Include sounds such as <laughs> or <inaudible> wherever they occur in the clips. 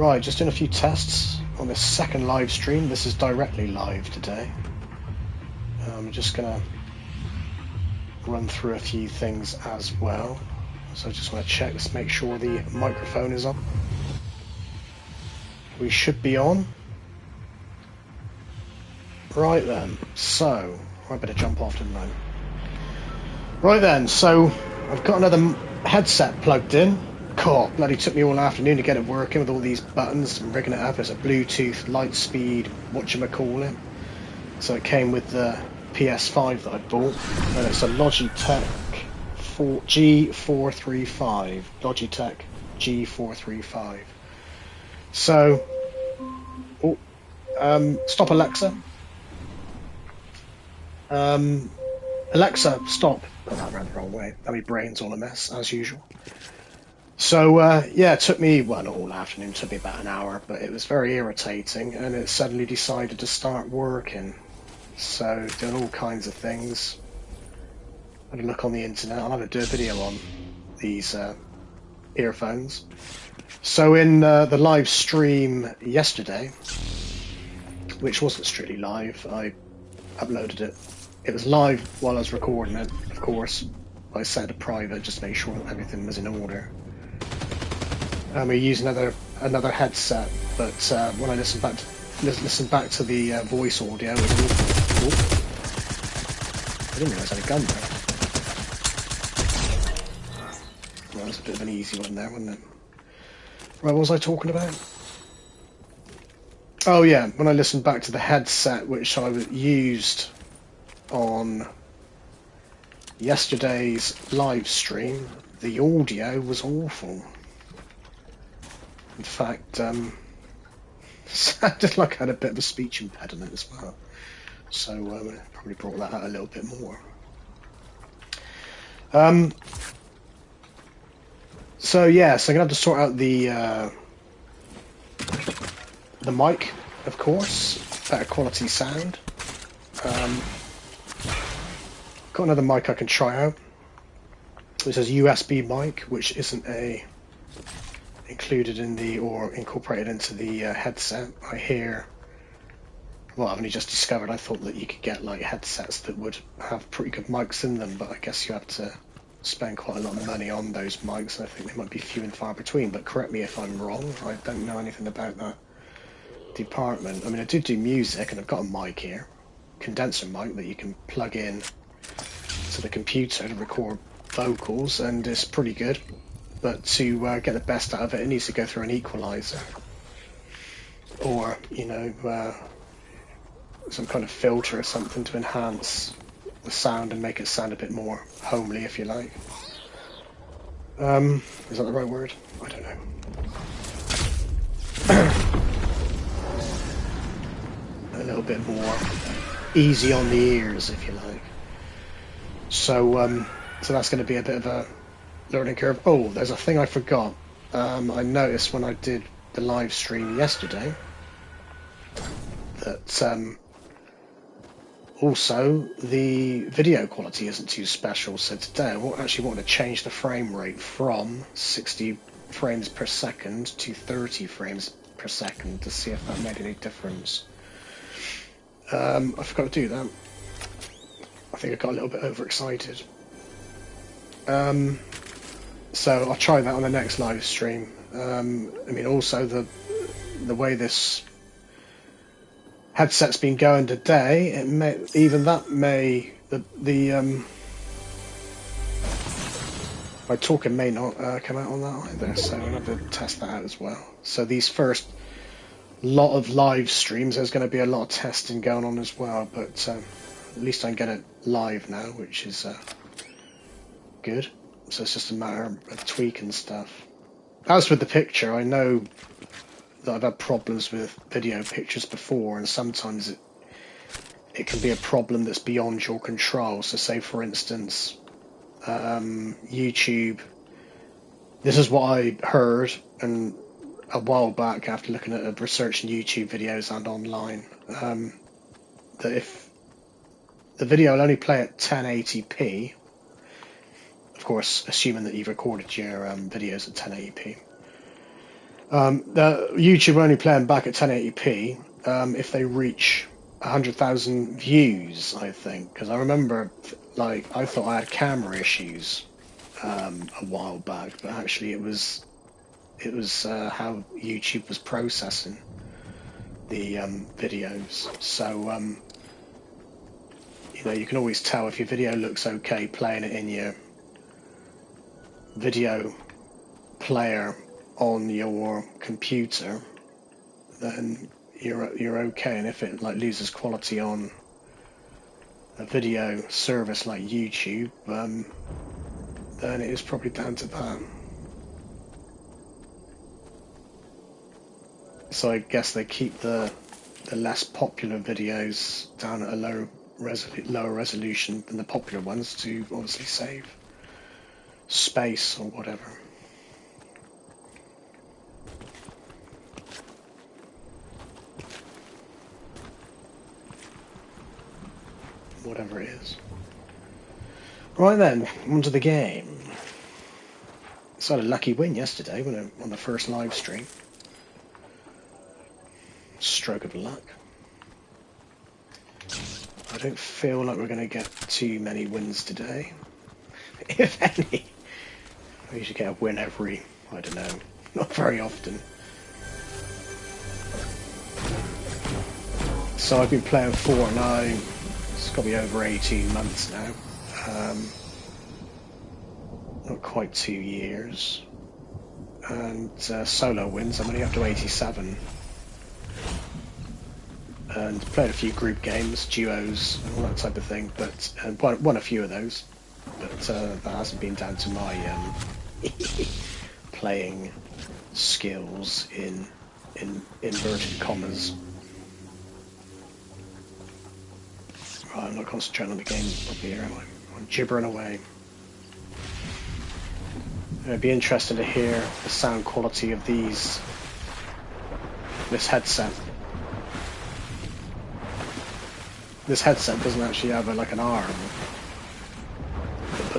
Right, just doing a few tests on this second live stream. This is directly live today. I'm just gonna run through a few things as well. So I just want to check, let's make sure the microphone is on. We should be on. Right then, so, I better jump off, didn't I? Right then, so I've got another headset plugged in. God, bloody took me all afternoon to get it working with all these buttons and rigging it up as a Bluetooth, light speed, whatchamacallit. So it came with the PS5 that I bought, and it's a Logitech G435. Logitech G435. So, oh, um, stop Alexa. Um, Alexa, stop. Oh, that ran the wrong way. Now my brain's all a mess, as usual. So, uh, yeah, it took me, well, not all afternoon, took me about an hour, but it was very irritating, and it suddenly decided to start working. So, doing all kinds of things. I had a look on the internet, I'll have to do a video on these uh, earphones. So, in uh, the live stream yesterday, which wasn't strictly live, I uploaded it it was live while I was recording it, of course. I set it private just to make sure that everything was in order. And we used another another headset, but uh, when I listened back to, listen back to the uh, voice audio, oh, I didn't realise I had a gun there. Well, that was a bit of an easy one there, wasn't it? Right, what was I talking about? Oh yeah, when I listened back to the headset which I used on yesterday's live stream, the audio was awful. In fact, um, <laughs> sounded like I had a bit of a speech impediment as well. So um, probably brought that out a little bit more. Um, so yeah, so I'm gonna have to sort out the uh, the mic, of course, better quality sound. Um, got another mic I can try out. This says USB mic, which isn't a included in the or incorporated into the uh, headset. I hear. Well, I've only just discovered. I thought that you could get like headsets that would have pretty good mics in them, but I guess you have to spend quite a lot of money on those mics. I think they might be few and far between. But correct me if I'm wrong. I don't know anything about that department. I mean, I do do music, and I've got a mic here, condenser mic that you can plug in to the computer to record vocals, and it's pretty good. But to uh, get the best out of it, it needs to go through an equalizer, or you know, uh, some kind of filter or something to enhance the sound and make it sound a bit more homely, if you like. Um, is that the right word? I don't know. <clears throat> a little bit more easy on the ears, if you like. So, um, so that's going to be a bit of a learning curve. Oh, there's a thing I forgot. Um, I noticed when I did the live stream yesterday that um, also the video quality isn't too special. So today I actually want to change the frame rate from 60 frames per second to 30 frames per second to see if that made any difference. Um, I forgot to do that. I think I got a little bit overexcited. Um, so I'll try that on the next live stream. Um, I mean, also the the way this headset's been going today, it may even that may the the um, my talking may not uh, come out on that either. So I'm gonna have to test that out as well. So these first lot of live streams, there's going to be a lot of testing going on as well, but. Um, at least I can get it live now, which is uh, good. So it's just a matter of tweaking stuff. As with the picture, I know that I've had problems with video pictures before, and sometimes it it can be a problem that's beyond your control. So, say for instance, um, YouTube. This is what I heard, and a while back after looking at researching YouTube videos and online, um, that if the video will only play at 1080p. Of course, assuming that you've recorded your um, videos at 1080p. Um, YouTube only playing back at 1080p um, if they reach 100,000 views, I think. Because I remember, like, I thought I had camera issues um, a while back, but actually it was it was uh, how YouTube was processing the um, videos. So um, you know you can always tell if your video looks okay playing it in your video player on your computer, then you're you're okay. And if it like loses quality on a video service like YouTube, um, then it is probably down to that. So I guess they keep the the less popular videos down at a low resol lower resolution than the popular ones to obviously save space or whatever. Whatever it is. Right then, onto the game. So I had a lucky win yesterday when I, on the first live stream. Stroke of luck. I don't feel like we're going to get too many wins today. <laughs> if any. I usually get a win every, I don't know, not very often. So I've been playing Fortnite, it's got to be over 18 months now. Um, not quite two years. And uh, solo wins, I'm only up to 87. And played a few group games, duos, and all that type of thing, but uh, won, won a few of those. But uh, that hasn't been down to my um, <laughs> playing skills in in inverted commas. Right, I'm not concentrating on the game up here, am I? I'm gibbering away. It'd be interesting to hear the sound quality of these, this headset. This headset doesn't actually have a, like an arm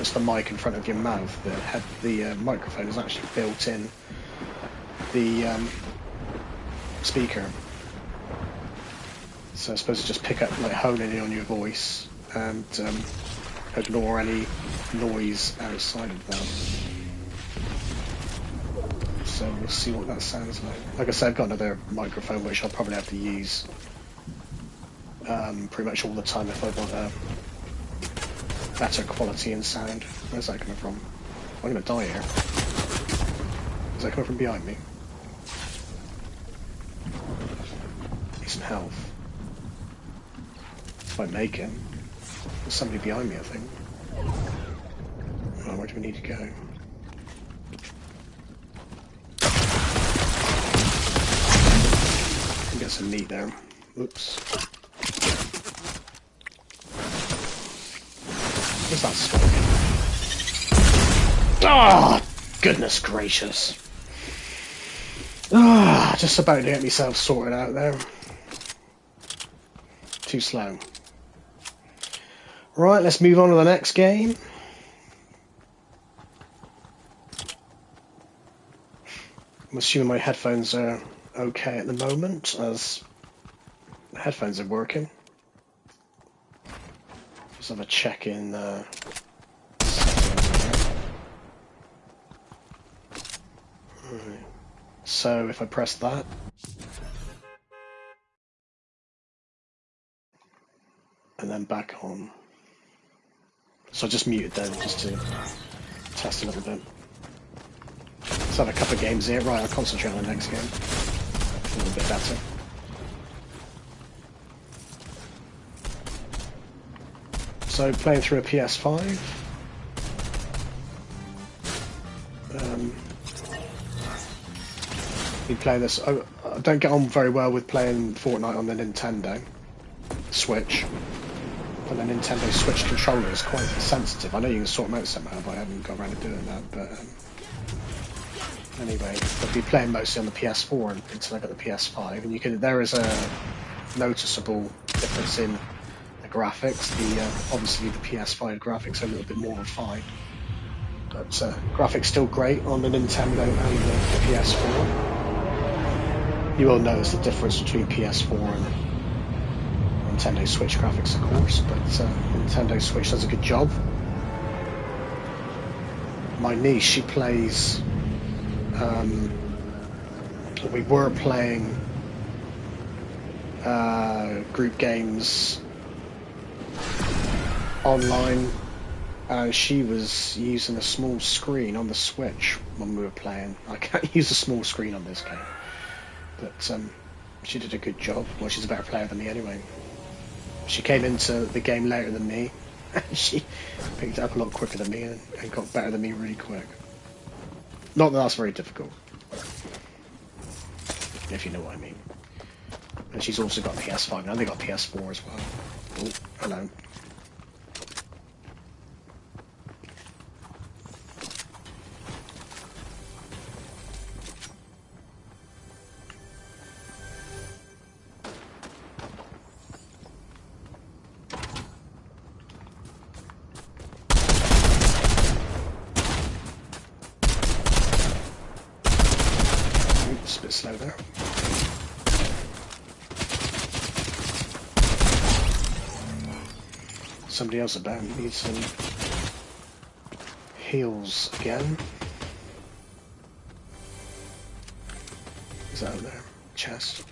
puts the mic in front of your mouth. The head, the uh, microphone is actually built in the um, speaker. So I suppose to just pick up, like honing in on your voice and um, ignore any noise outside of that. So we'll see what that sounds like. Like I said, I've got another microphone which I'll probably have to use um, pretty much all the time if I want a better quality in sound. Where's that coming from? I'm gonna die here. Is that coming from behind me? Need some health. If I make it. There's somebody behind me, I think. Oh, where do we need to go? Get some meat there. Oops. What's that smoke? Ah, oh, goodness gracious. Ah, just about to get myself sorted out there. Too slow. Right, let's move on to the next game. I'm assuming my headphones are okay at the moment, as the headphones are working. Just have a check in right. So if I press that, and then back on. So I just muted them just to test a little bit. Let's have a couple of games here. Right, I'll concentrate on the next game. A little bit better. So playing through a PS5. Um, been playing this. I, I don't get on very well with playing Fortnite on the Nintendo Switch. But the Nintendo Switch controller is quite sensitive. I know you can sort them out somehow, but I haven't got around to doing that. But um, anyway, I'll be playing mostly on the PS4 until I get the PS5, and you can. There is a noticeable difference in graphics. The uh, obviously the PS5 graphics are a little bit more refined, but uh, graphics still great on the Nintendo and the, the PS4. You will notice the difference between PS4 and Nintendo Switch graphics, of course, but uh, Nintendo Switch does a good job. My niece, she plays. Um, we were playing uh, group games online and she was using a small screen on the Switch when we were playing. I can't <laughs> use a small screen on this game, but um, she did a good job. Well, she's a better player than me anyway. She came into the game later than me, <laughs> she picked up a lot quicker than me and, and got better than me really quick. Not that that's very difficult, if you know what I mean. And she's also got PS5 now. They got PS4 as well. Oh, hello. Else about needs some heals again. Is that there? Chest.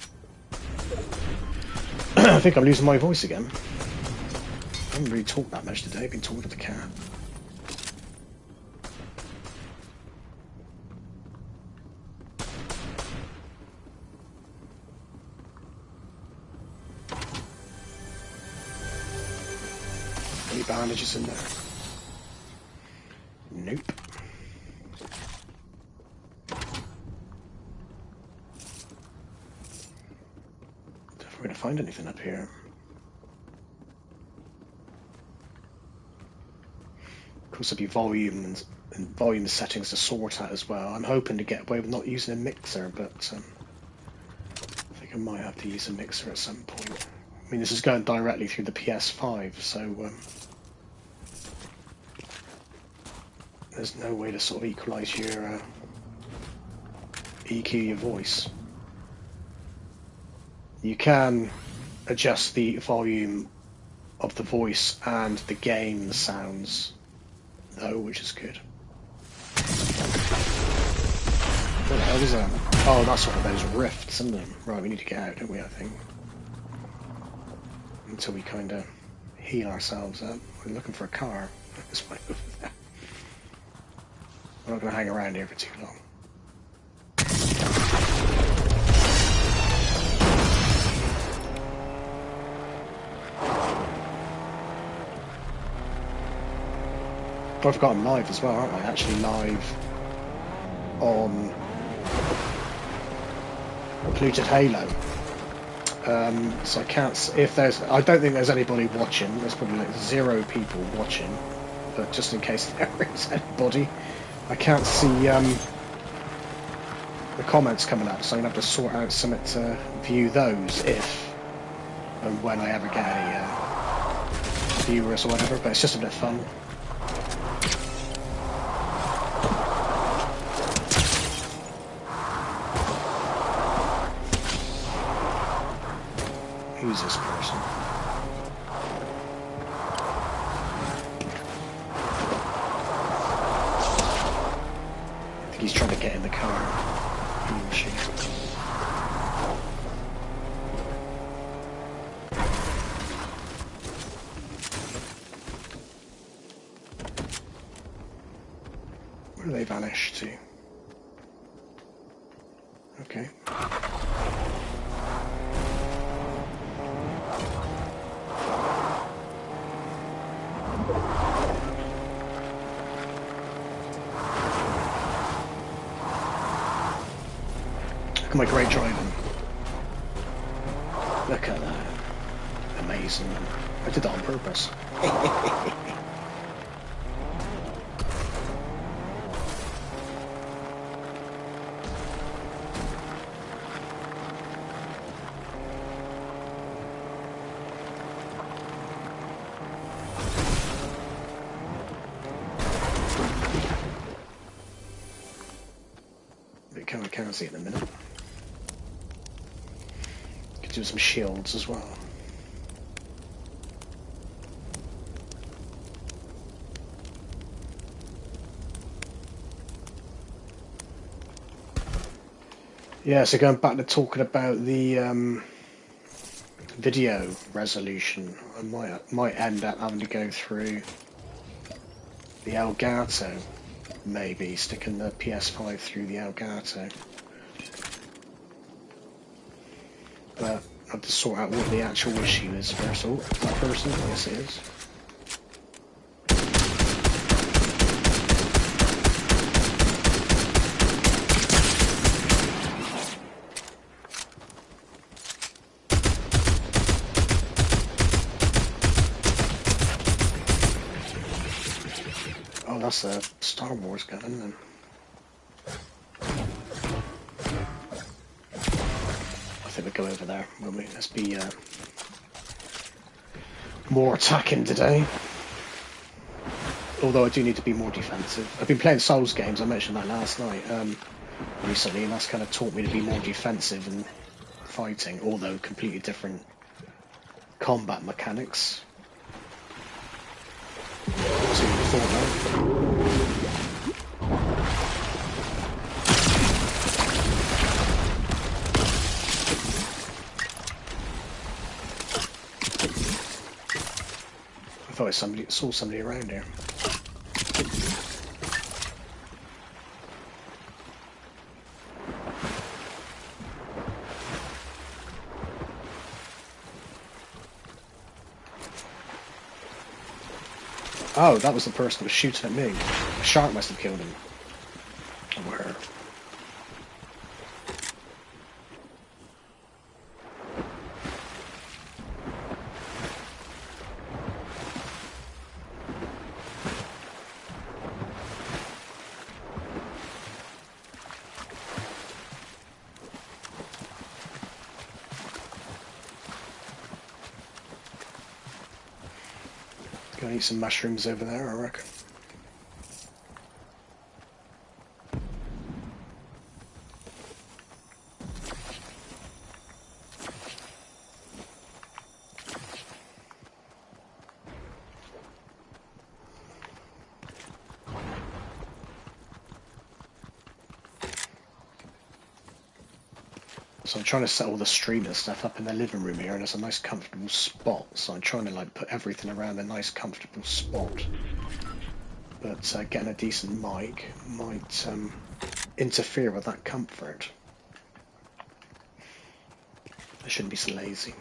<clears throat> I think I'm losing my voice again. I haven't really talked that much today, I've been talking to the cat. Bandages in there? Nope. If we're gonna find anything up here. Of course, there'll be volume and, and volume settings to sort out as well. I'm hoping to get away with not using a mixer, but um, I think I might have to use a mixer at some point. I mean, this is going directly through the PS5, so um, there's no way to sort of equalize your uh, EQ your voice. You can adjust the volume of the voice and the game sounds, though, which is good. What the hell is that? Oh, that's one of those rifts, isn't it? Right, we need to get out, don't we, I think? Until we kind of heal ourselves up. We're looking for a car. This way over there. We're not going to hang around here for too long. I've got live as well, aren't I? Actually live on Polluted Halo. Um, so I can't. If there's, I don't think there's anybody watching. There's probably like zero people watching. But just in case <laughs> there is anybody, I can't see um, the comments coming up. So I'm gonna have to sort out something to view those if and when I ever get any uh, viewers or whatever. But it's just a bit of fun. Who's this person? I think he's trying to get in the car. He or she. Where do they vanish to? Okay. Look at my great driving. Look at that. Amazing. I did that on purpose. <laughs> shields as well. Yeah, so going back to talking about the um, video resolution, I might might end up having to go through the Elgato, maybe sticking the PS5 through the Elgato. But Have to sort out what the actual issue is first. Oh, that person? Yes, it is. Oh, that's a Star Wars gun, we'll? Let's be uh, more attacking today. Although I do need to be more defensive. I've been playing Souls games, I mentioned that last night, um, recently, and that's kind of taught me to be more defensive and fighting, although completely different combat mechanics. Somebody saw somebody around here. Oh, that was the person that was shooting at me. A shark must have killed him. Or her. Gonna eat some mushrooms over there, I reckon. Trying to set all the streamer stuff up in the living room here, and it's a nice comfortable spot. So I'm trying to like put everything around a nice comfortable spot. But uh, getting a decent mic might um, interfere with that comfort. I shouldn't be so lazy.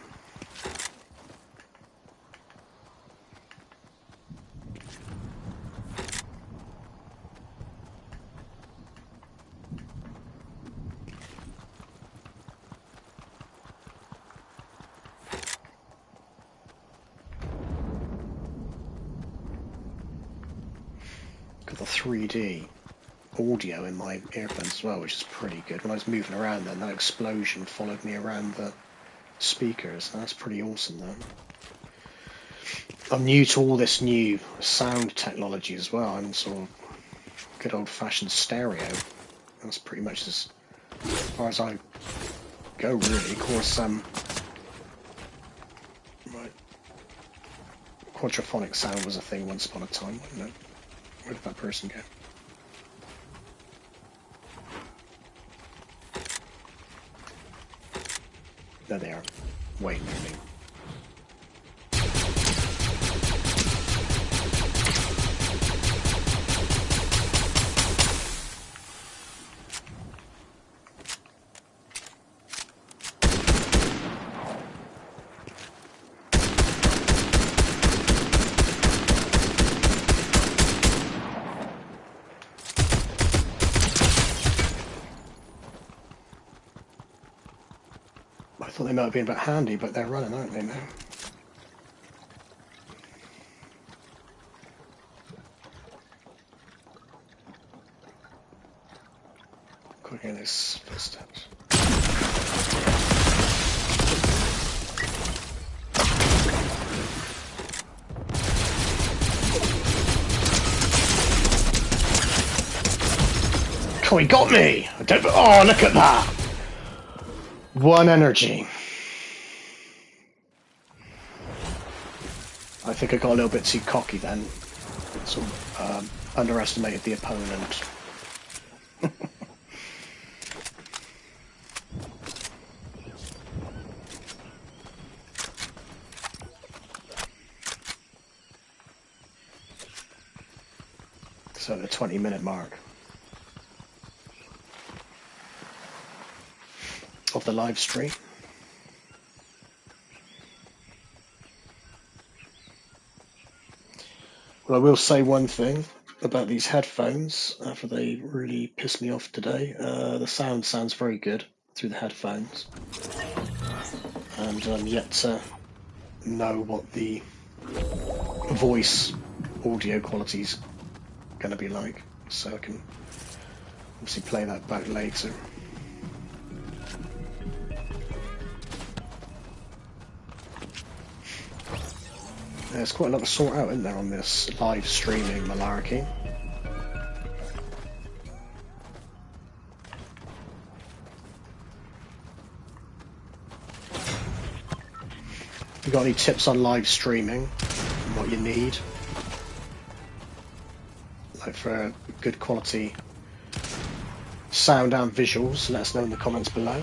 got the 3D audio in my earphones well, which is pretty good. When I was moving around then, that explosion followed me around the speakers. That's pretty awesome though. I'm new to all this new sound technology as well. I'm sort of good old fashioned stereo. That's pretty much as far as I go really. Of course, um, right. Quadraphonic sound was a thing once upon a time, wasn't it? Where did that person go? There they are, might have been a bit handy, but they're running, aren't they now? Could hear these footsteps. Oh, he got me! I don't. Oh, look at that! One energy. Think I got a little bit too cocky then. Sort of um, underestimated the opponent. <laughs> so the 20 minute mark of the live stream. I will say one thing about these headphones, after they really pissed me off today. Uh, the sound sounds very good through the headphones. And I'm yet to know what the voice audio quality's going to be like. So I can obviously play that back later. There's quite a lot to sort out in there on this live streaming malarkey. You got any tips on live streaming and what you need? Like for good quality sound and visuals, let us know in the comments below.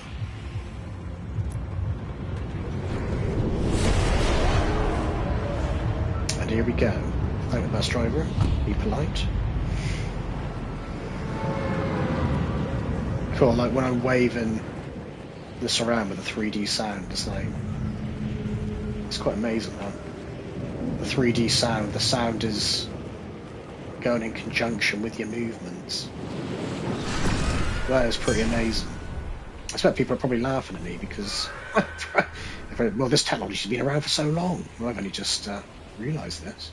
We go. Thank the bus driver. Be polite. Cool, like when I'm waving this around with a 3D sound, it's like it's quite amazing that the 3D sound, the sound is going in conjunction with your movements. That is pretty amazing. I expect people are probably laughing at me because, <laughs> well, this technology's been around for so long. I've only just uh, realised this.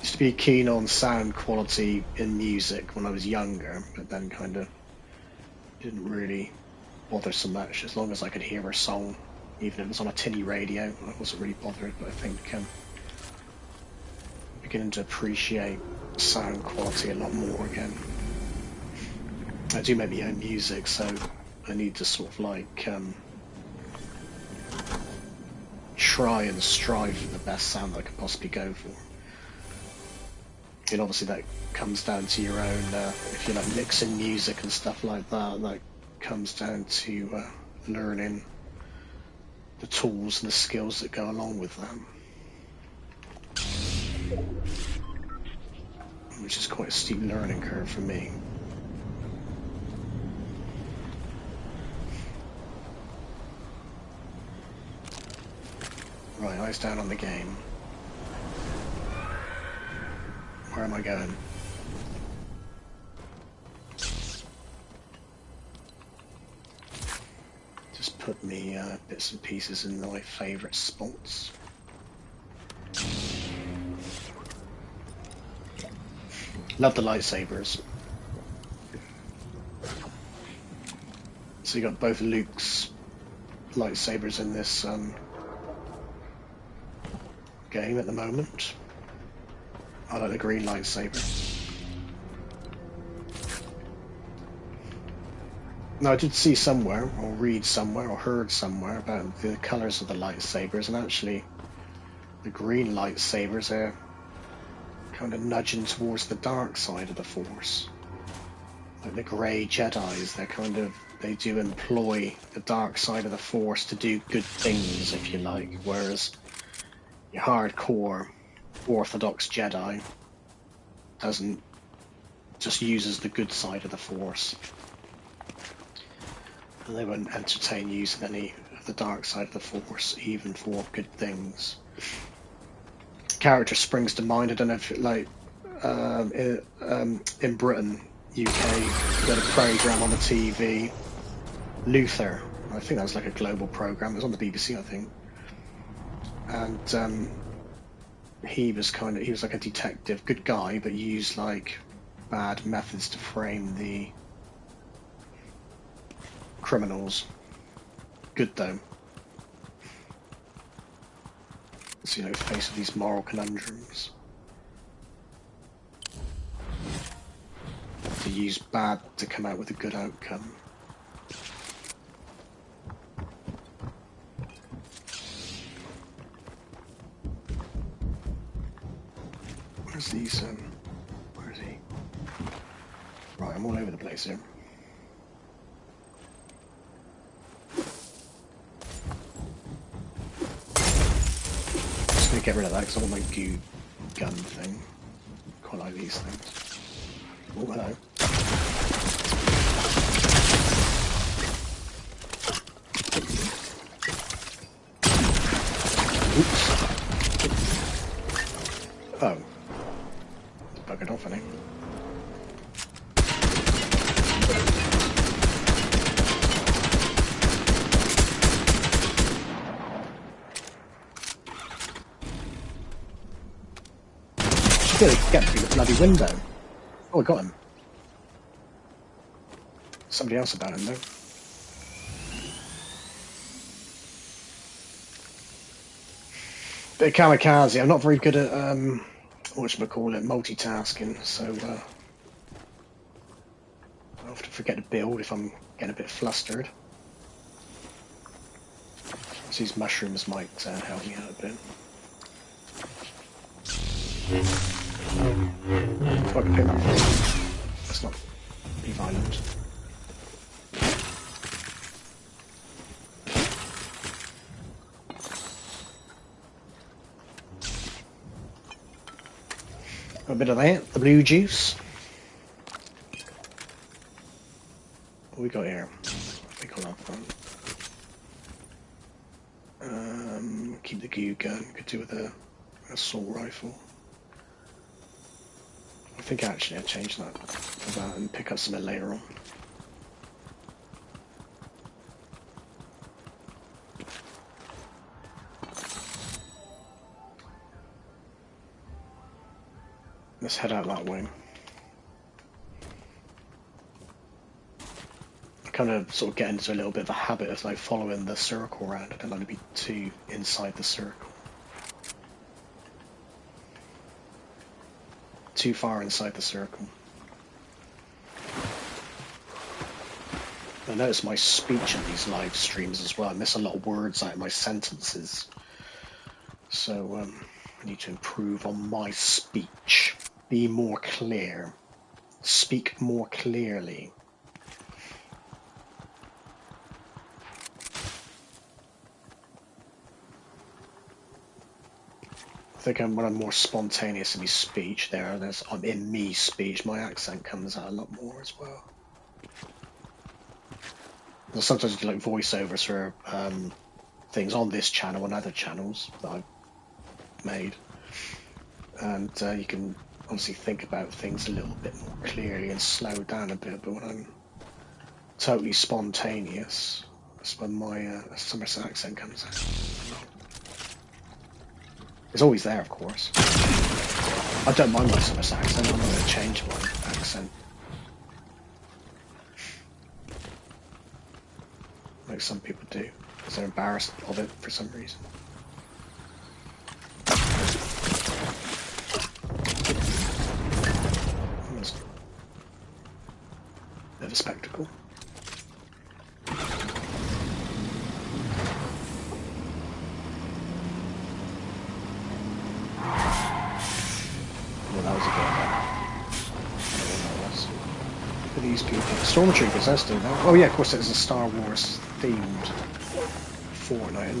Used to be keen on sound quality in music when I was younger, but then kind of didn't really bother so much as long as I could hear a song, even if it was on a tinny radio. I wasn't really bothered, but I think um, beginning to appreciate sound quality a lot more again. I do make my own music, so I need to sort of like um, try and strive for the best sound that I can possibly go for. And obviously that comes down to your own, uh, if you're like mixing music and stuff like that, that comes down to uh, learning the tools and the skills that go along with them. Which is quite a steep learning curve for me. Right, eyes down on the game. Where am I going? Just put me uh, bits and pieces in my favourite spots. Love the lightsabers. So you got both Luke's lightsabers in this um, game at the moment. I like the green lightsaber. Now I did see somewhere, or read somewhere, or heard somewhere about the colours of the lightsabers, and actually the green lightsabers are kind of nudging towards the dark side of the Force. Like the grey Jedi's, they're kind of, they do employ the dark side of the Force to do good things, if you like, whereas your hardcore Orthodox Jedi doesn't, just uses the good side of the Force. And they won't entertain using any of the dark side of the Force, even for good things character springs to mind. I don't know if it, like um, in, um, in Britain, UK, had a program on the TV, Luther. I think that was like a global program. It was on the BBC, I think. And um, he was kind of he was like a detective, good guy, but used like bad methods to frame the criminals. Good though. As you know, face of these moral conundrums. To use bad to come out with a good outcome. Where's these, um, where is he? Right, I'm all over the place here. Gonna get rid of that because I want my goo gun thing. Quite like these things. Oh, hello. Oops. Oh. Buggered off, I think. Did get through the bloody window. Oh, I got him. Somebody else about him, though. Bit of kamikaze. I'm not very good at um, whatchamacallit, multitasking, so uh, I often forget to build if I'm getting a bit flustered. These mushrooms might uh, help me out a bit. If I pick that. Let's not be violent. A bit of that, the blue juice. What we got here? I think I'll. Um, keep the goo gun. Could do with a assault rifle. I think actually I'll change that for that and pick up something later on. Let's head out that way. I kind of sort of get into a little bit of a habit of like following the circle around. I don't like to be too inside the circle. Too far inside the circle. I notice my speech in these live streams as well. I miss a lot of words out of my sentences. So um, I need to improve on my speech. Be more clear. Speak more clearly. Think I'm, when I'm more spontaneous in my speech there, I'm in me speech, my accent comes out a lot more as well. Sometimes I do like voiceovers for um, things on this channel and other channels that I've made. And uh, you can obviously think about things a little bit more clearly and slow down a bit, but when I'm totally spontaneous, that's when my uh, Somerset accent comes out. It's always there, of course. I don't mind my Somerset accent, I'm not going to change my accent. Like some people do, because they're embarrassed of it for some reason. It's a bit of a spectacle. Well, that was a bit I don't know what that was. Look at these people. Doing that. Oh yeah, of course it's a Star Wars themed Fortnite?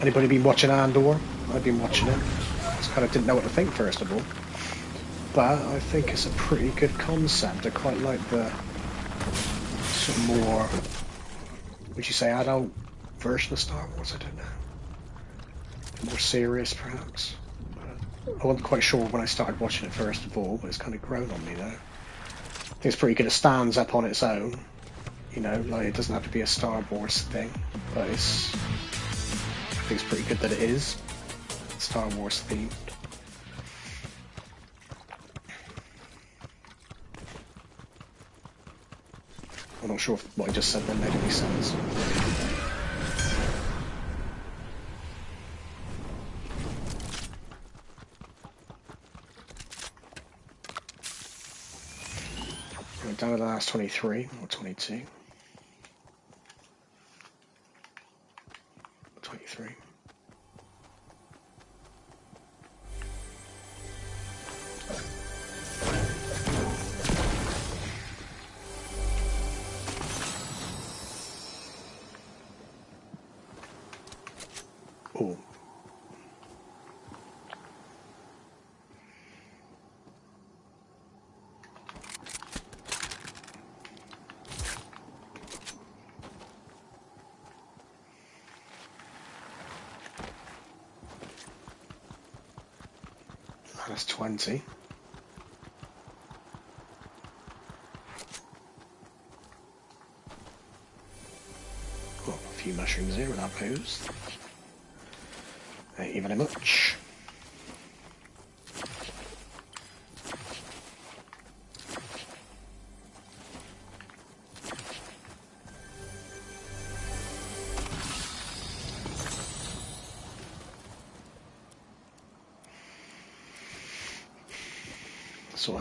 Anybody been watching Andor? I've been watching it. Just kind of didn't know what to think first of all. But I think it's a pretty good concept. I quite like the sort of more, would you say, adult version of Star Wars? I don't know. More serious, perhaps. I wasn't quite sure when I started watching it first of all, but it's kind of grown on me now. I think it's pretty good. It stands up on its own. You know, like it doesn't have to be a Star Wars thing, but it's. I think it's pretty good that it is Star Wars themed. I'm not sure if what I just said then made any sense. We're down to the last 23 or 22. 20. Well, a few mushrooms here without booze. Thank you very much.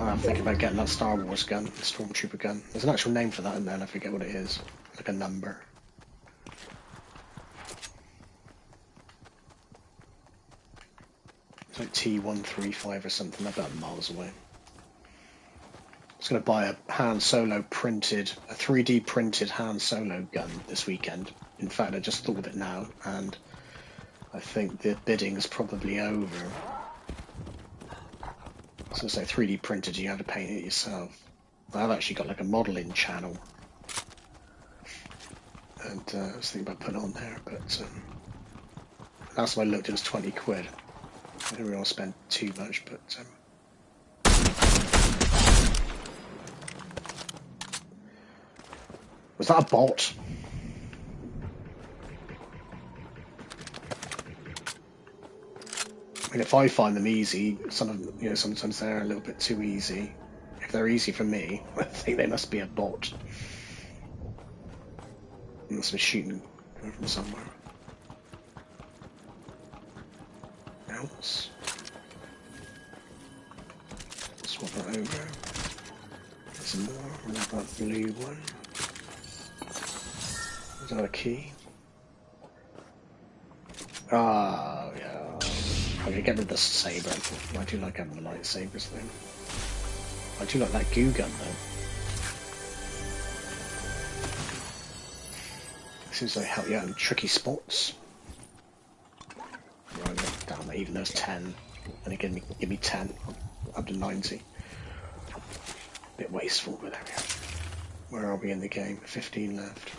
I'm thinking about getting that Star Wars gun, the Stormtrooper gun. There's an actual name for that in there, and I forget what it is. Like a number. It's like T135 or something, I'm miles away. I was going to buy a Han Solo printed, a 3D printed Han Solo gun this weekend. In fact, I just thought of it now, and I think the bidding's probably over. So like 3D printed, you have to paint it yourself. I've actually got like a modelling channel. And uh, I was thinking about putting on there, but um, last time I looked it was 20 quid. I didn't really want to spend too much, but... Um, was that a bot? Mean, if I find them easy, some of them, you know, sometimes they're a little bit too easy. If they're easy for me, <laughs> I think they must be a bot. Must be shooting from somewhere. Else. Swap that over. Some more. That blue one? Is that a key? Ah, yeah. I'm gonna get rid of the saber. I do like having the lightsabers thing. I do like that goo gun though. Seems like help you out in tricky spots. Right, damn, even those 10. And it give me, give me 10 up to 90. A Bit wasteful, but there we are. Where are we in the game? 15 left.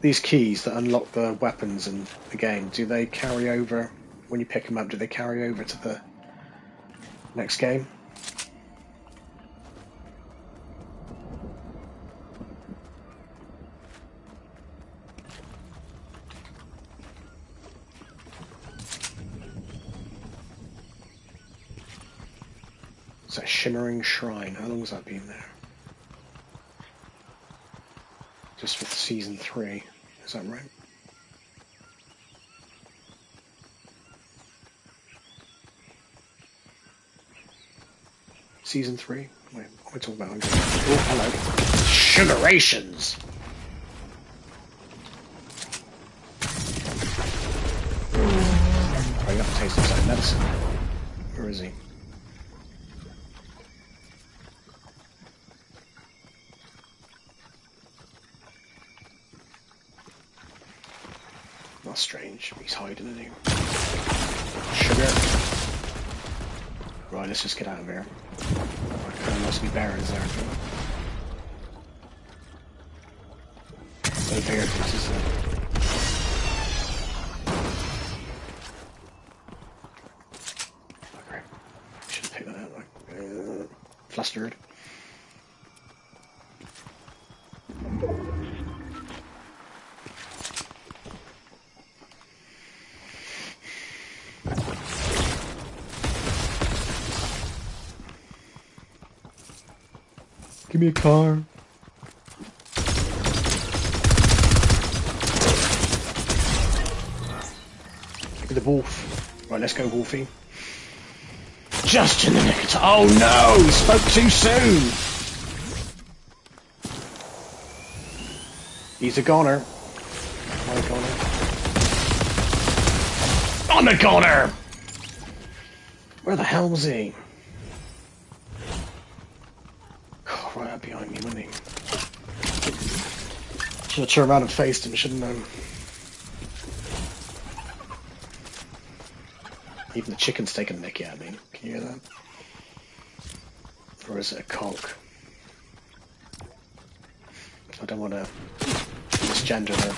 These keys that unlock the weapons in the game, do they carry over when you pick them up? Do they carry over to the next game? It's a shimmering shrine. How long has that been there? For season three. Is that right? Season three? Wait, what am I talking about? Oh, hello. Sugarations! He's hiding in. Sugar. Right, let's just get out of here. There must be barons there. Bear is. Uh, flustered. Give me a car. The wolf. Right, let's go, Wolfie. Just in the nick of time. Oh no! Spoke too soon! He's a goner. I'm a goner. I'm a goner! Where the hell was he? Have turned around and faced him, shouldn't I? Even the chicken's taking a nick at me. Can you hear that? Or is it a conch? I don't want to misgender the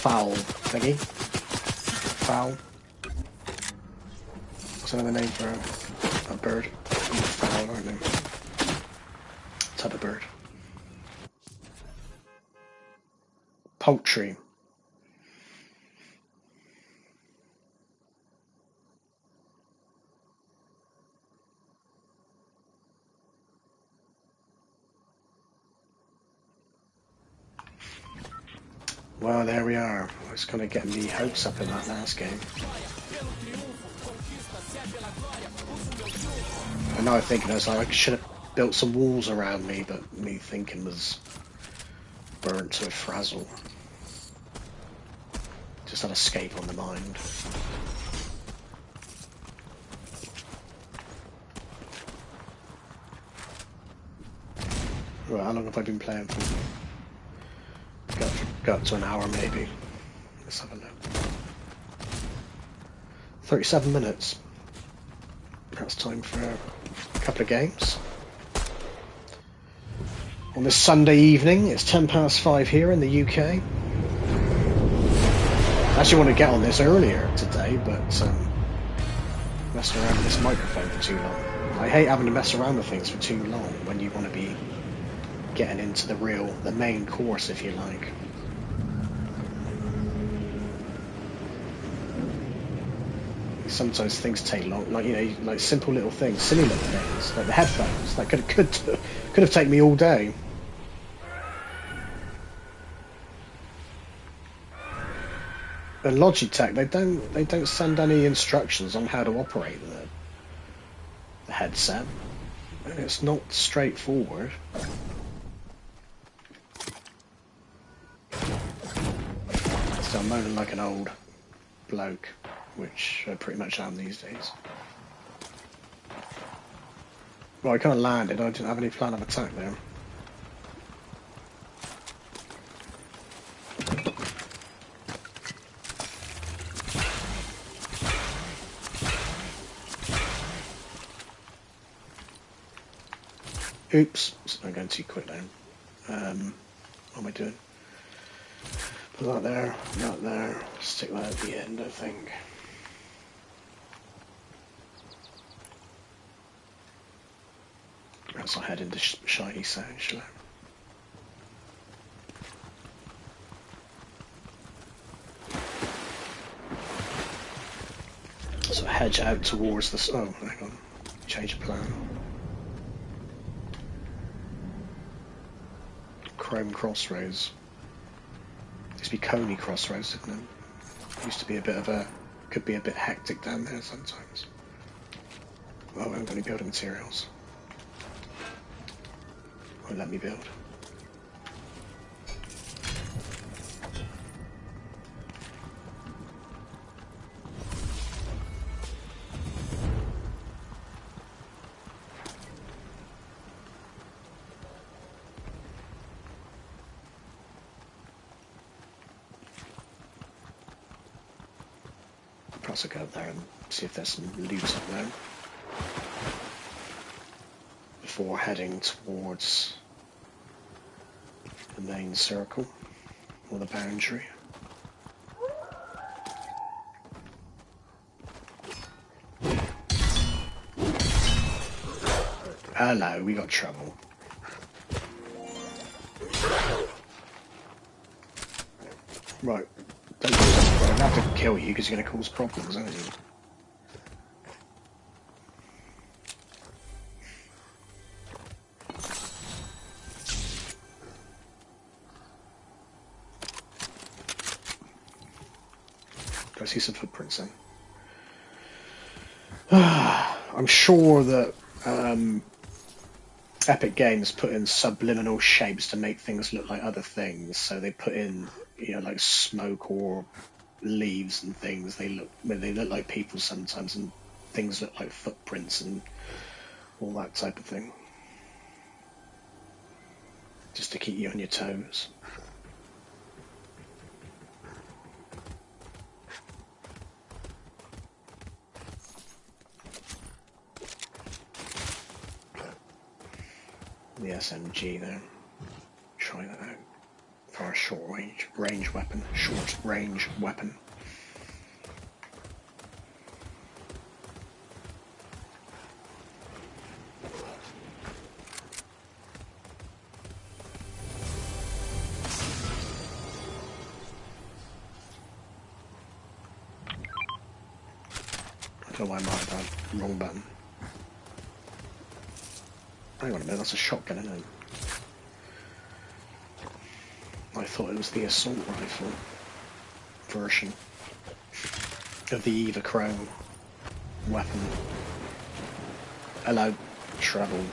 fowl thingy. Fowl. What's another name for a, a bird? Fowl, aren't they? Type of bird. Poultry. Well, there we are. It's kind of getting me hopes up in that last game. And now I'm thinking, I was like, I should have built some walls around me, but me thinking was burnt to a frazzle. Had escape on the mind. Right, how long have I been playing for? Got, got to an hour maybe. Let's have a look. 37 minutes. That's time for a couple of games. On this Sunday evening, it's 10 past 5 here in the UK. I actually want to get on this earlier today, but um, messing around with this microphone for too long. I hate having to mess around with things for too long when you want to be getting into the real, the main course, if you like. Sometimes things take long, like you know, like simple little things, silly little things, like the headphones. That could could could have taken me all day. And Logitech, they don't they don't send any instructions on how to operate the the headset. It's not straightforward. So I'm moaning like an old bloke, which I pretty much am these days. Well, I kind of landed, I didn't have any plan of attack there. Oops, I'm going too quick now. Um, what am I doing? Put that there, that there, stick that at the end, I think. Perhaps I'll head into sh Shiny Sound, shall I? So hedge out towards the... Oh, hang on. Change of plan. Chrome Crossroads. Used to be Coney Crossroads, didn't it? Used to be a bit of a, could be a bit hectic down there sometimes. Well, I haven't got any building materials. Won't let me build. There and see if there's some loot up there. Before heading towards the main circle, or the boundary. Hello, we got trouble. Kill you because you're going to cause problems, aren't you? I see some footprints in. <sighs> I'm sure that um, Epic Games put in subliminal shapes to make things look like other things. So they put in, you know, like smoke or leaves and things. They look they look like people sometimes, and things look like footprints and all that type of thing, just to keep you on your toes. the SMG there. Try that out for a short range range weapon. Short range weapon. Have had wrong button. Hang on a minute, that's a shotgun, isn't it? I thought it was the assault rifle version of the Evo Chrome weapon. Hello, travel.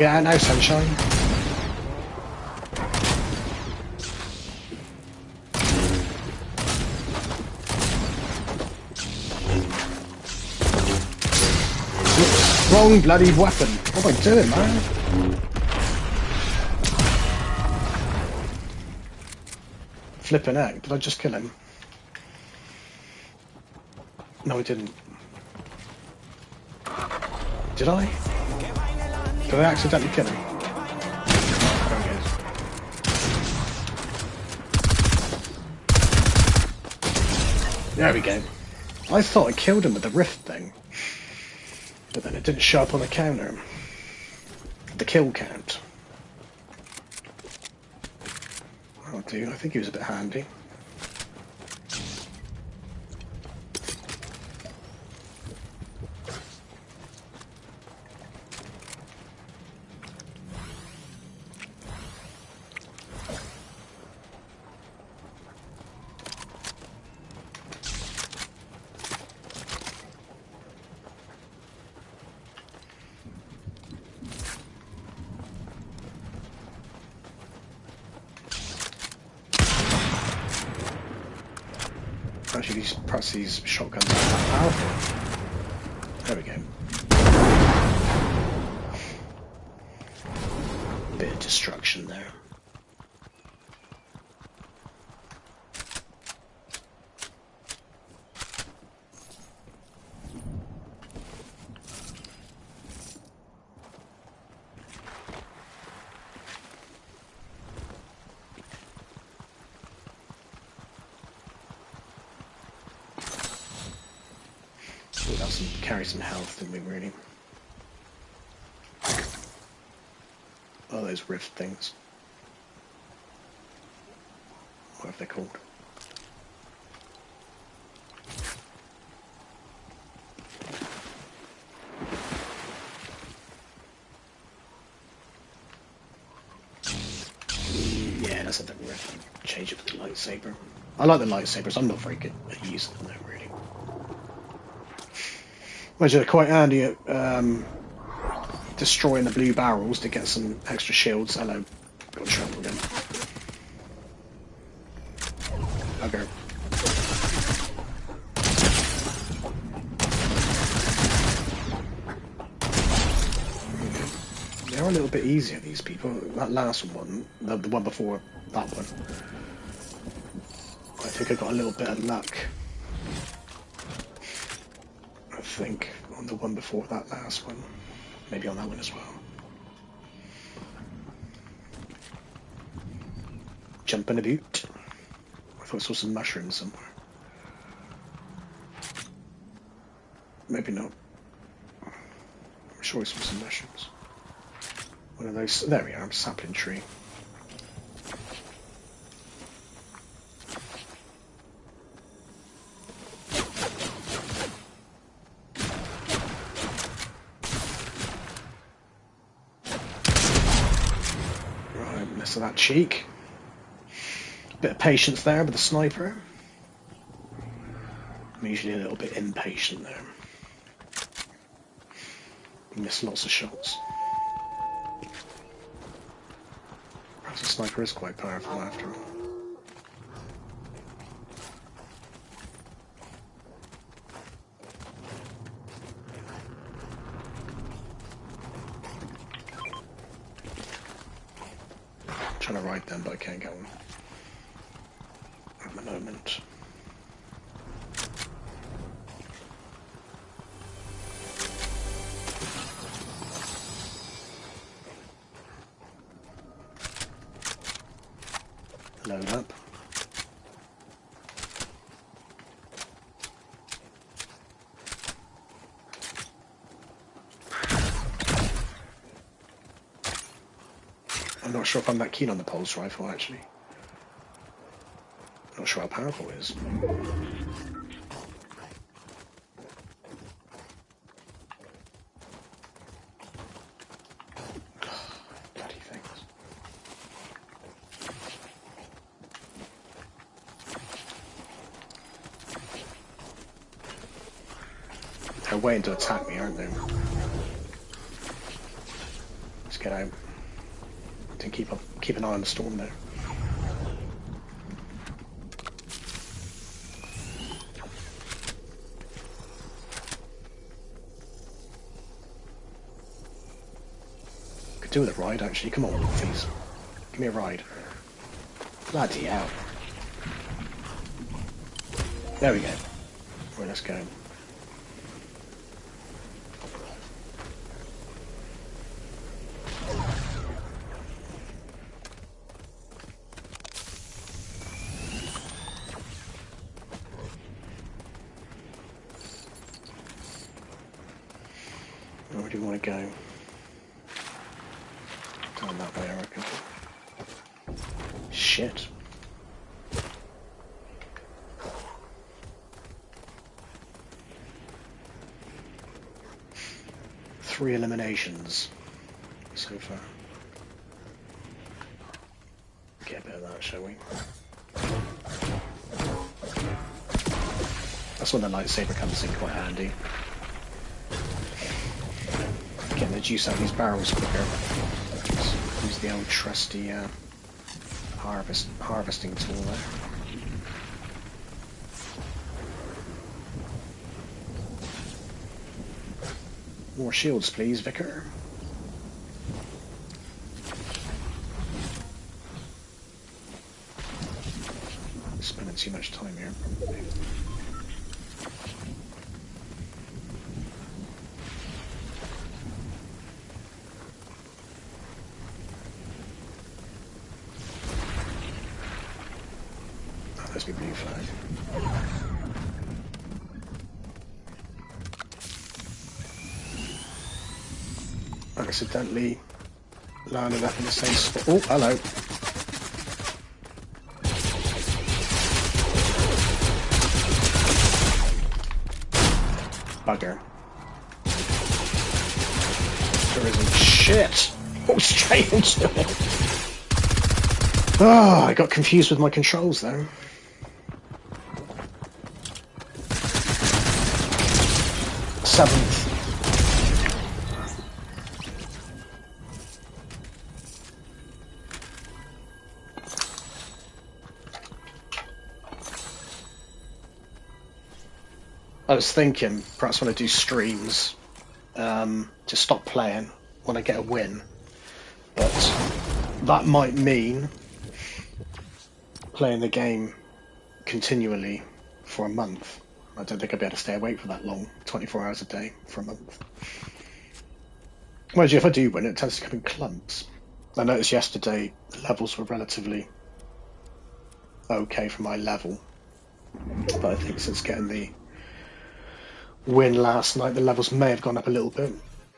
Get out now, sunshine? wrong bloody weapon. What am I doing, man? Flipping out. Did I just kill him? No, I didn't. Did I? Did I accidentally kill him? There we go. I thought I killed him with the rift thing. But then it didn't show up on the counter. The kill count. Oh dude, I think he was a bit handy. Actually, these perhaps these shotguns are powerful. There we go. Bit of destruction there. Carry some health, didn't we, really? Oh, those rift things. What have they called? Yeah, that's a rift. Change for the lightsaber. I like the lightsabers. I'm not very good at using them though. Which are quite handy at um, destroying the blue barrels to get some extra shields. Hello, got trampled again. Okay. They're a little bit easier, these people. That last one, the, the one before that one. I think I got a little bit of luck. I think on the one before that last one. Maybe on that one as well. Jumping a boot. I thought I saw some mushrooms somewhere. Maybe not. I'm sure I saw some mushrooms. One of those. There we are, sapling tree. Cheek. Bit of patience there with the sniper. I'm usually a little bit impatient there. Miss lots of shots. Perhaps the sniper is quite powerful after all. trying to ride them, but I can't get one at the moment. Load up. I'm not sure if I'm that keen on the pulse rifle actually. Not sure how powerful it is. <sighs> They're waiting to attack me, aren't they? Let's get out. To keep up, keep an eye on the storm there. Could do with a ride, actually. Come on, please. Give me a ride. Bloody hell. There we go. Right, let's go. Where do you want to go? Down that way, I reckon. Shit. Three eliminations so far. Get a bit of that, shall we? That's when the lightsaber comes in quite handy. Getting the juice out of these barrels quicker. Use the old trusty uh, harvest harvesting tool there. More shields, please, Vicar. Spending too much time here. Oh, there's my blue flag. Accidentally landed up in the same spot. Oh, hello. Bugger. There isn't shit. Oh, straight into. Oh, I got confused with my controls there. Seventh. I was thinking perhaps when I do streams, um, to stop playing when I get a win, But that might mean playing the game continually for a month. I don't think I'd be able to stay awake for that long, 24 hours a day for a month. Whereas if I do win, it tends to come in clumps. I noticed yesterday the levels were relatively okay for my level, but I think since getting the win last night, the levels may have gone up a little bit.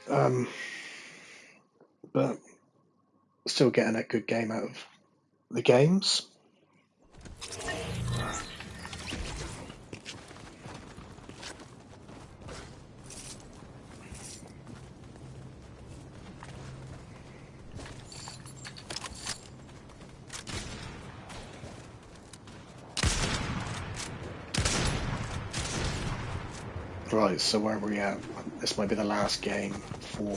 Um, but still getting a good game out of the games. Right, so where are we at? This might be the last game for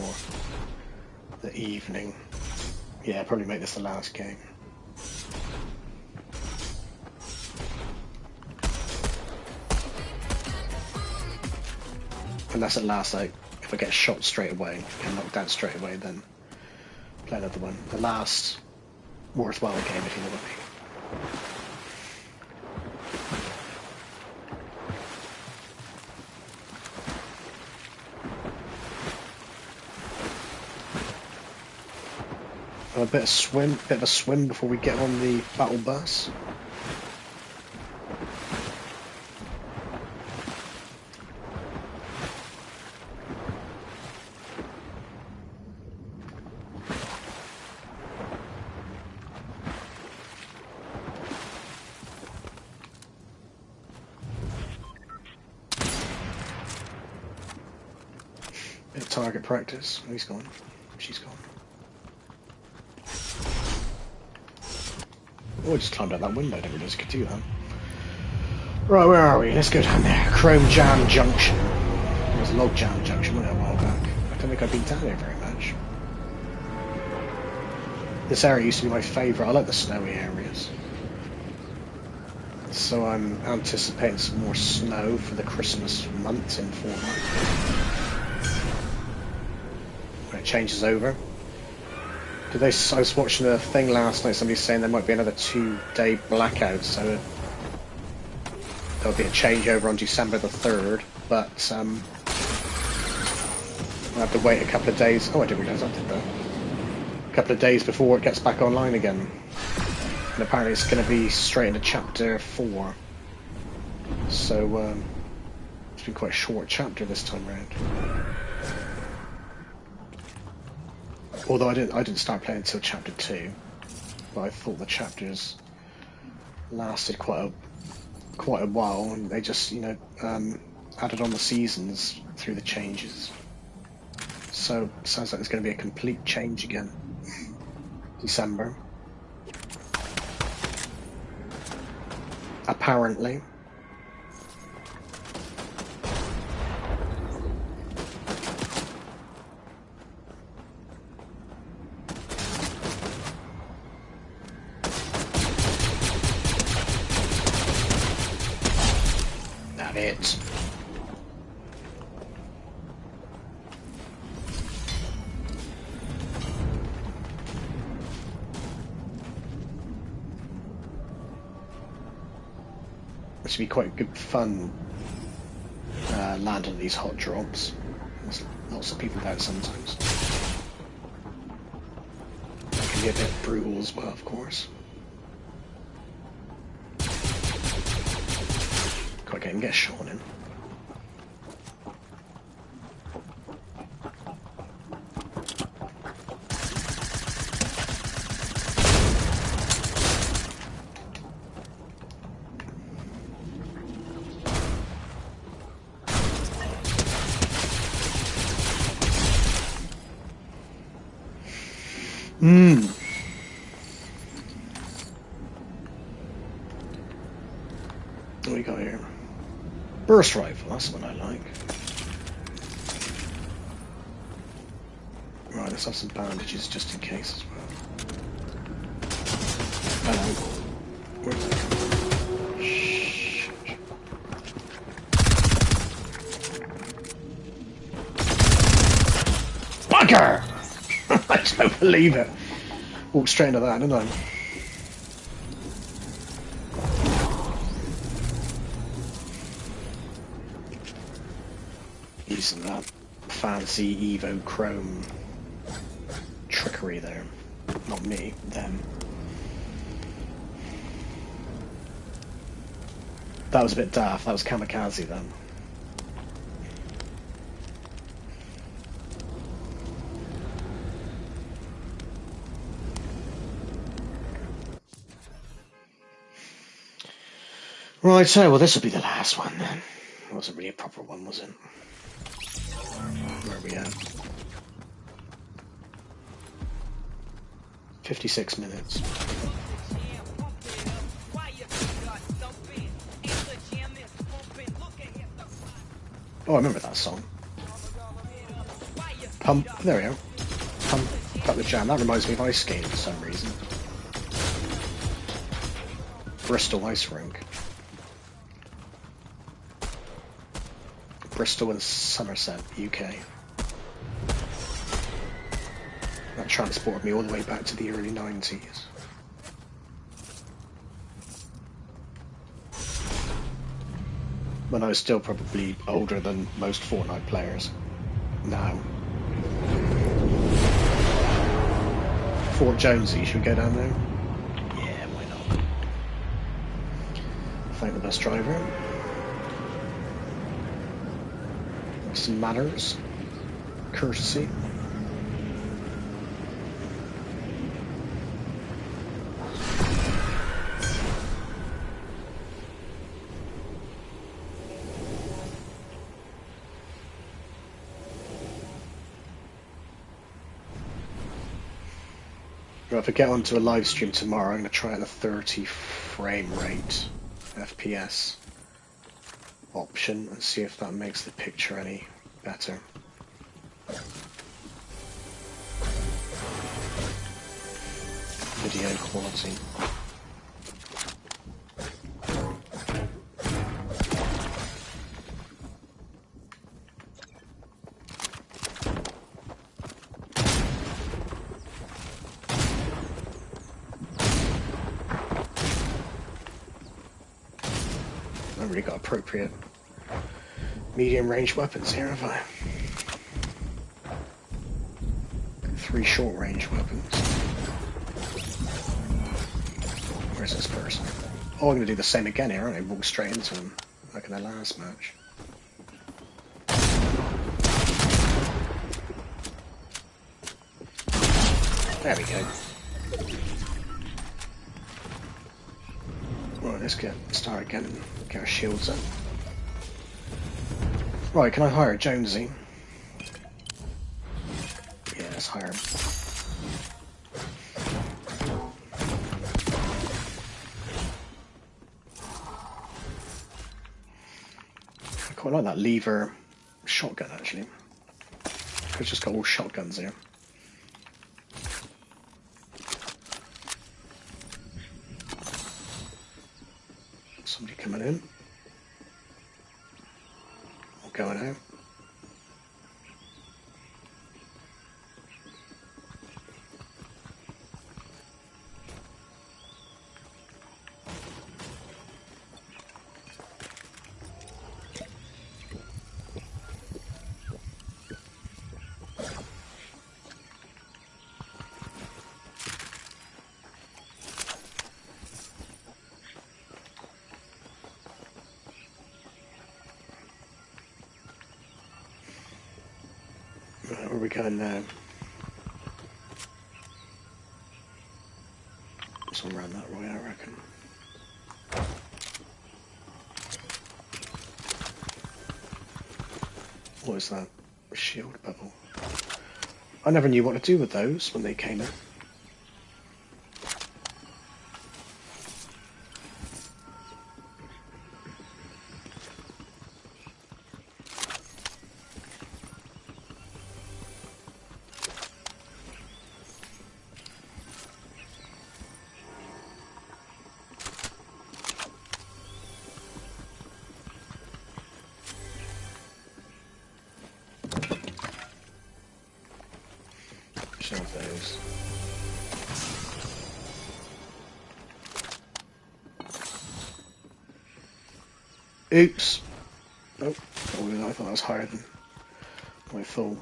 the evening. Yeah, probably make this the last game. Unless at last, like, if I get shot straight away, get knocked out straight away, then play another one. The last worthwhile game, if you know what I mean. A bit of swim, bit of a swim before we get on the battle bus. Bit of target practice. He's gone. She's gone. Oh, I just climbed out that window. I never realised I could do that. Right, where are we? Let's go down there. Chrome Jam Junction. It was Log Jam Junction, wasn't it, a while back? I don't think I've been down there very much. This area used to be my favourite. I like the snowy areas. So I'm anticipating some more snow for the Christmas month in Fortnite. When it changes over. They? I was watching a thing last night. Somebody saying there might be another two-day blackout, so there'll be a changeover on December the third. But um, I have to wait a couple of days. Oh, I didn't realise I did that. A couple of days before it gets back online again. And apparently it's going to be straight into chapter four. So um, it's been quite a short chapter this time around. Although I didn't, I didn't start playing until chapter two, but I thought the chapters lasted quite a quite a while, and they just you know um, added on the seasons through the changes. So sounds like there's going to be a complete change again. December. Apparently. Fun uh, landing these hot drops. There's lots of people about sometimes. It can be a bit brutal as well, of course. I can get Sean in. Mmm. What we got here? Burst rifle, that's the one I like. Right, let's have some bandages just in case as well. Hello. That coming Shh. Bugger! <laughs> I just don't believe it. Walked straight into that, didn't I? Using that fancy Evo Chrome trickery there. Not me, them. That was a bit daft. That was kamikaze then. Right, so, well, this will be the last one then. It wasn't really a proper one, was it? Where are we at? 56 minutes. Oh, I remember that song. Pump, there we go. Pump up the jam. That reminds me of ice skating for some reason. Bristol Ice Rink. Bristol and Somerset, UK. That transported me all the way back to the early 90s. When I was still probably older than most Fortnite players. Now. Fort Jonesy, should we go down there? Yeah, why not? Thank the bus driver. Some manners. Courtesy. If I get onto a live stream tomorrow, I'm going to try out the 30 frame rate FPS option and see if that makes the picture any better. Video quality. I've really got appropriate medium range weapons here, have I? Three short range weapons. Where's this person? Oh, I'm going to do the same again here, aren't I? Walk straight into him, like in the last match. There we go. Right, let's get started again get our shields up. Right, can I hire Jonesy? Yeah, let's hire him. I quite like that lever shotgun actually. It's just got all shotguns here. Somebody Uh, right, where are we going now? Somewhere around that way, I reckon. What is that? A shield bubble. I never knew what to do with those when they came in. Oops. Oh, I thought that was higher than my phone.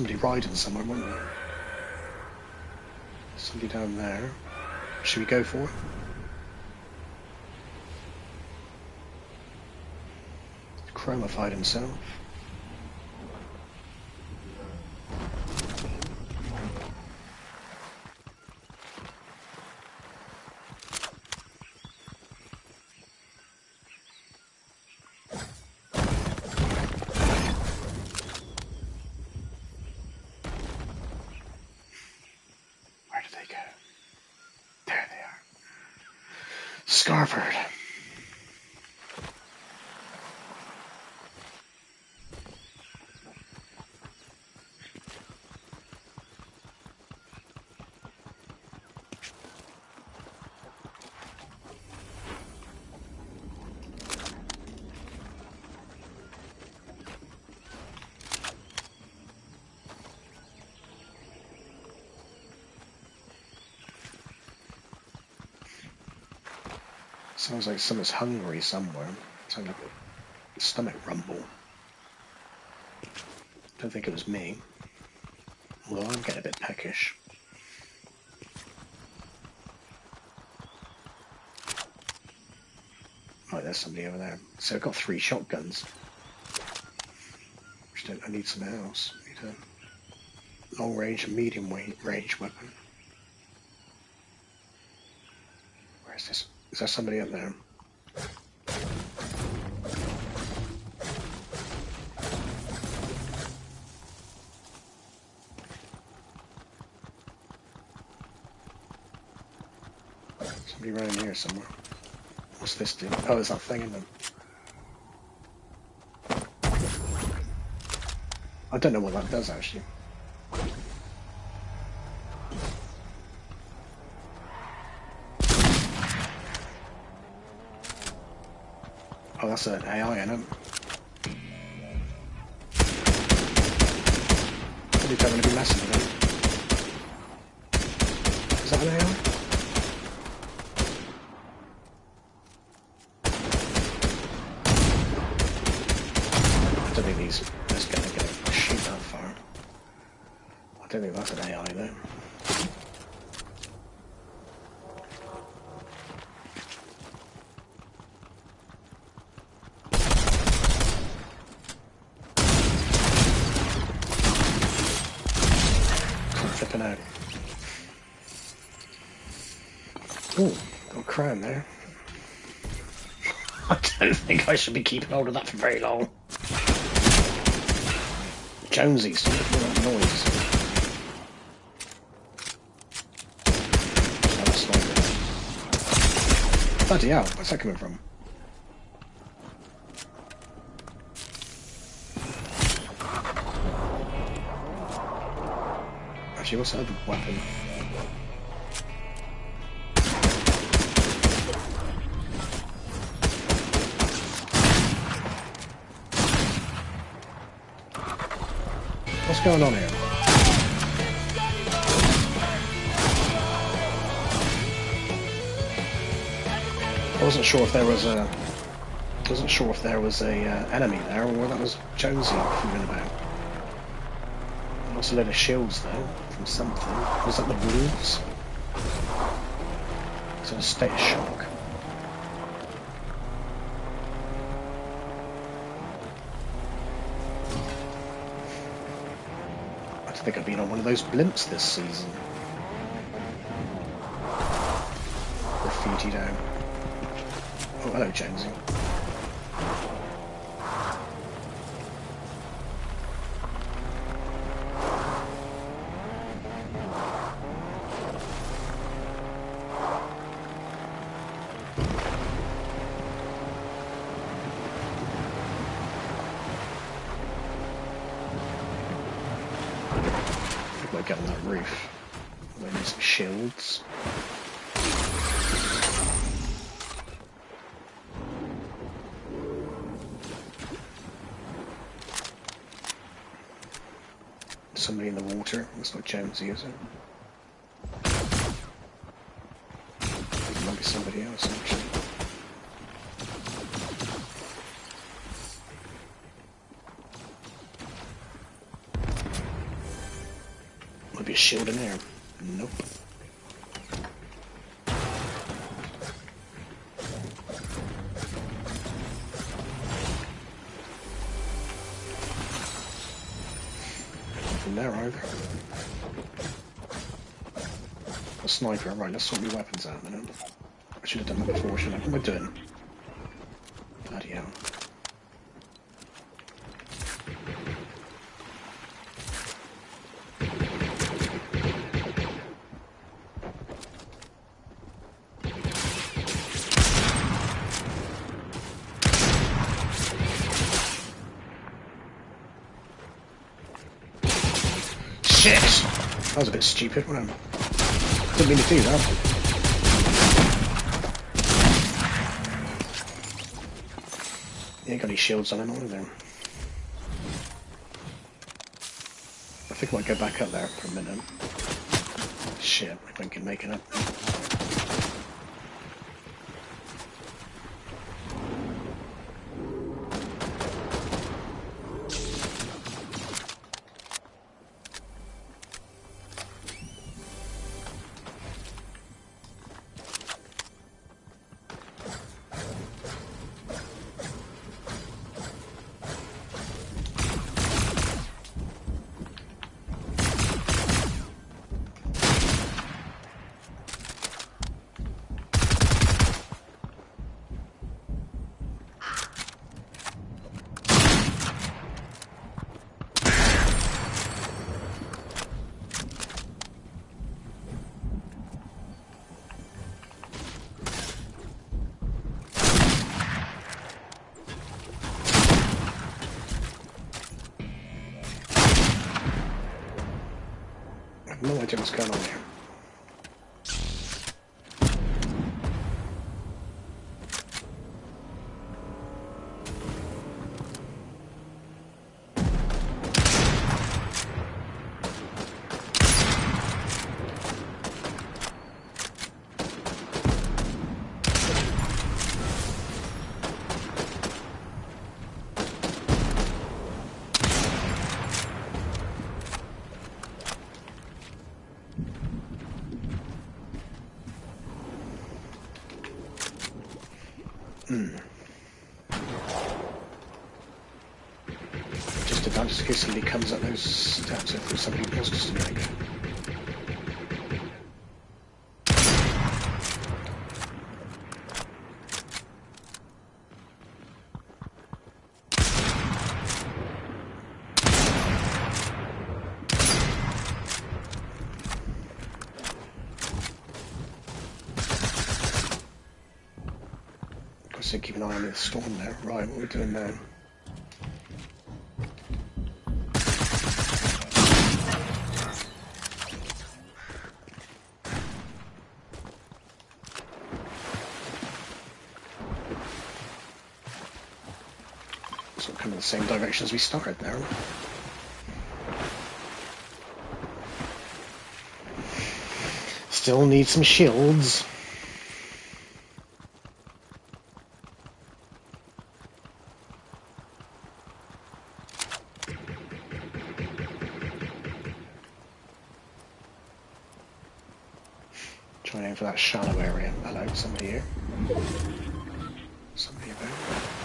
Somebody riding somewhere, wasn't there? Somebody down there. Should we go for it? Chromified himself. Sounds like someone's hungry somewhere. Sounds like a stomach rumble. Don't think it was me. Although I'm getting a bit peckish. Right, there's somebody over there. So I've got three shotguns. I need something else. I need a long range and medium range weapon. Where's this? Is there somebody up there? Somebody around here somewhere. What's this do? Oh, there's that thing in them. I don't know what that does actually. It. Probably don't want to be messing with it. Is that an AI? I don't think these this going to go shoot that far. I don't think that's an AI though. Flipping out. Oh, got a crown there. I don't think I should be keeping hold of that for very long. Jonesy, stop making that noise. Bloody hell, where's that coming from? Actually, what's that other weapon? What's going on here? I wasn't sure if there was a. I wasn't sure if there was a uh, enemy there or that was Jonesy fooling about. I lost a load of shields though from something. Was that the wolves? It's a state of shock. Think I've been on one of those blimps this season. Graffiti down. Oh, hello, Jonesy. I think we'll get on that roof. We need some shields. Somebody in the water. That's not Jonesy, is it? Sniper, right, let's sort your weapons out a minute. I should have done that before, shouldn't I? What am I doing? Bloody hell. Shit! That was a bit stupid, wasn't it? Do that. You ain't got any shields on him, either. I think I might go back up there for a minute. Shit, I think I can make it up. Somebody course, they keep an eye on the storm there. Right, what are we doing now? Same direction as we started there. Still need some shields. Trying aim for that shallow area. Hello, somebody here. Somebody about.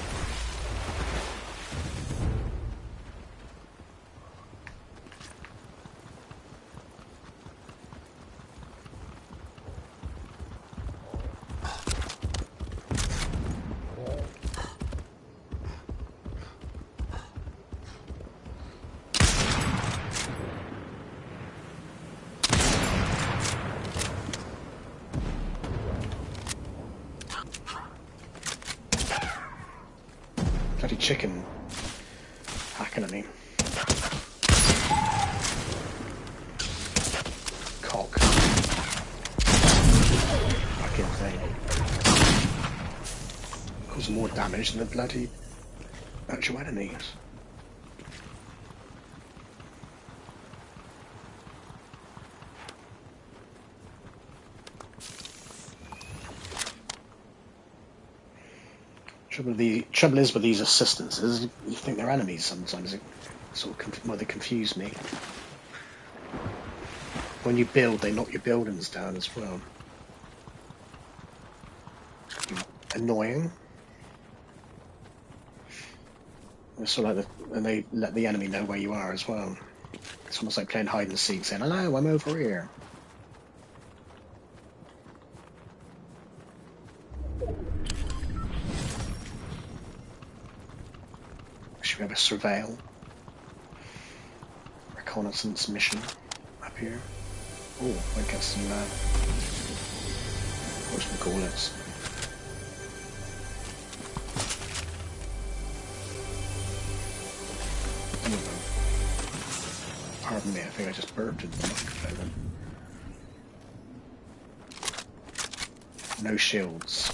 chicken hacking at me. Cock. Fucking thing. Causes more damage than the bloody actual enemies. Trouble, the, trouble is with these assistants is you think they're enemies sometimes. It sort of well, they confuse me. When you build, they knock your buildings down as well. Annoying. Of like the, and they let the enemy know where you are as well. It's almost like playing hide and seek, saying, "Hello, I'm over here." Should we have a surveil? Reconnaissance mission up here. Oh, I get some, uh, what's we call it? Pardon me, I think I just burped into the microphone. No shields.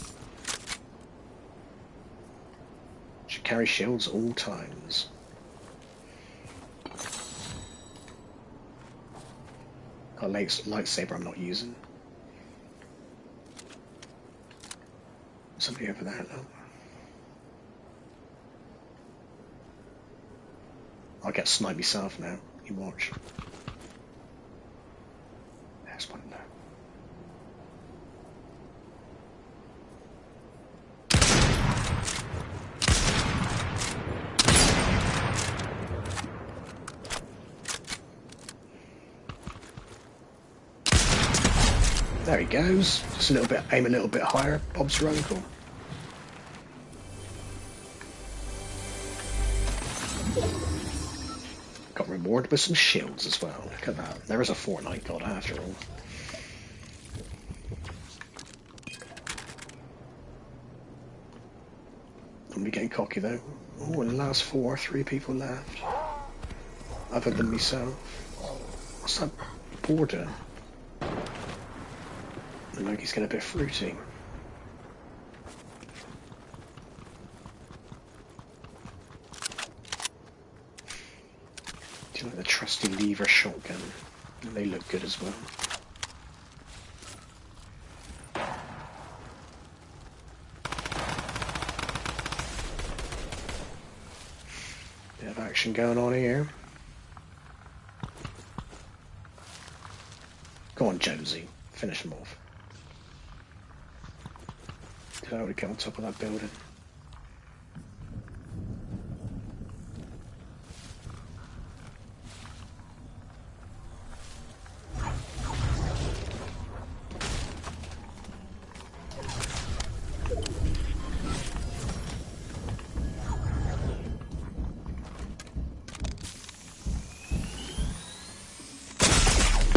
Should carry shields all times. Got a light, lightsaber I'm not using. Somebody over there though. I'll get sniped myself now. You watch. There's one there. There he goes. Just a little bit, aim a little bit higher. Bob's your uncle. With some shields as well. Look at that. There is a Fortnite god after all. I'm getting cocky though. Oh, in the last four, three people left. Other than myself. What's that border? The monkey's getting a bit fruity. Do you like the trusty lever shotgun? They look good as well. Bit of action going on here. Go on, Jonesy. Finish him off. Did I already get on top of that building?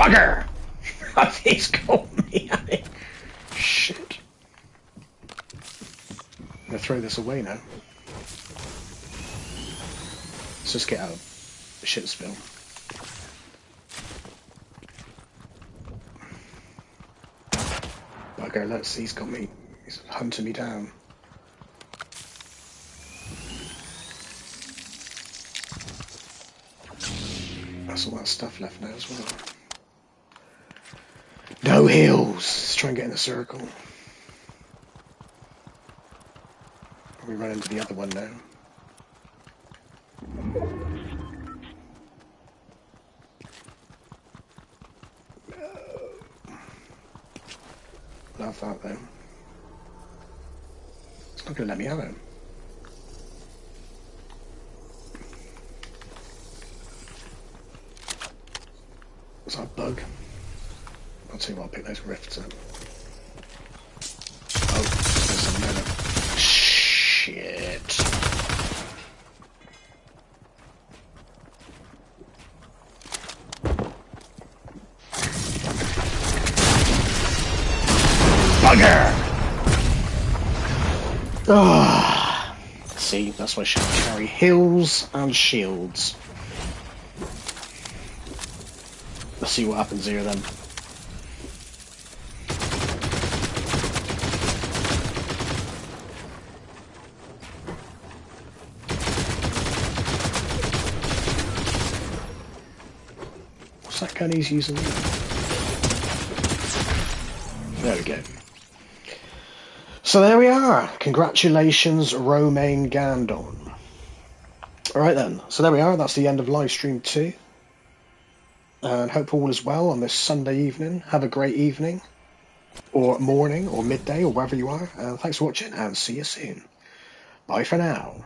Bugger! He's got me. Shit. I'm gonna throw this away now. Let's just get out of the shit spill. Bugger, let's see, he's got me. He's hunting me down. That's all that stuff left now as well. Heals. Let's try and get in a circle. We run into the other one now. Uh, love that though. It's not going to let me have it. Was that bug? Tell what, I'll pick those rifts up. Oh, there's another. Shit. Bugger! Ah, see, that's why she carry heals and shields. Let's see what happens here then. He's using? There we go. So there we are. Congratulations, Romain Gandon. Alright then, so there we are. That's the end of live stream 2. And hope all is well on this Sunday evening. Have a great evening, or morning, or midday, or wherever you are. Thanks for watching, and see you soon. Bye for now.